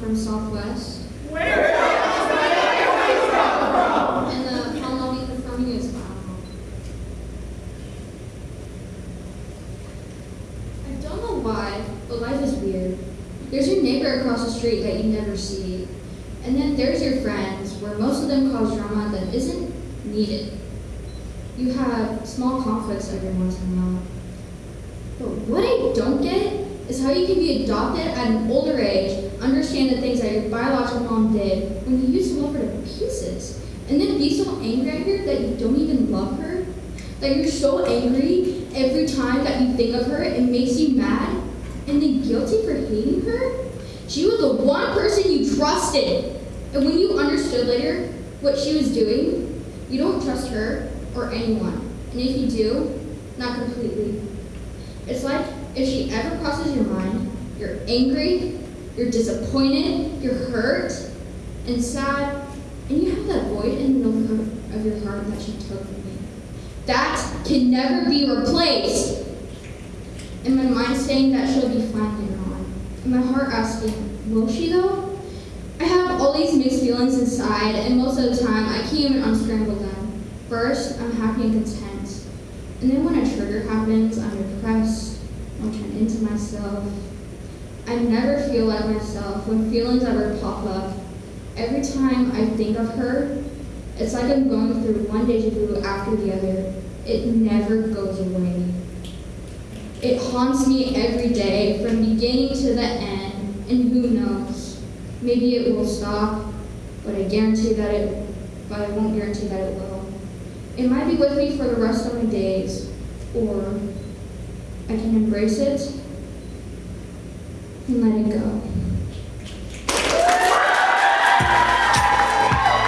From Southwest. Where? And the how long from? I don't know why, but life is weird. There's your neighbor across the street that you never see. And then there's your friends, where most of them cause drama that isn't needed. You have small conflicts every once in a while. But what I don't get is how you can be adopted at an older age, understand the things that your biological mom did when you used to love her to pieces, and then be so angry at her that you don't even love her, that you're so angry every time that you think of her, it makes you mad, and then guilty for hating her? She was the one person you trusted. And when you understood later what she was doing, you don't trust her or anyone. And if you do, not completely. It's like if she ever crosses your mind, you're angry, you're disappointed, you're hurt, and sad, and you have that void in the middle of your heart that she took from you. That can never be replaced. And my mind saying that she'll be fine later on. And my heart asking, will she though? I have all these mixed feelings inside, and most of the time I can't even unscramble them. First, I'm happy and content. And then when a trigger happens, I'm depressed, myself. I never feel like myself when feelings ever pop up. Every time I think of her, it's like I'm going through one deja vu after the other. It never goes away. It haunts me every day from beginning to the end, and who knows? Maybe it will stop, but I guarantee that it but I won't guarantee that it will. It might be with me for the rest of my days, or I can embrace it let it go.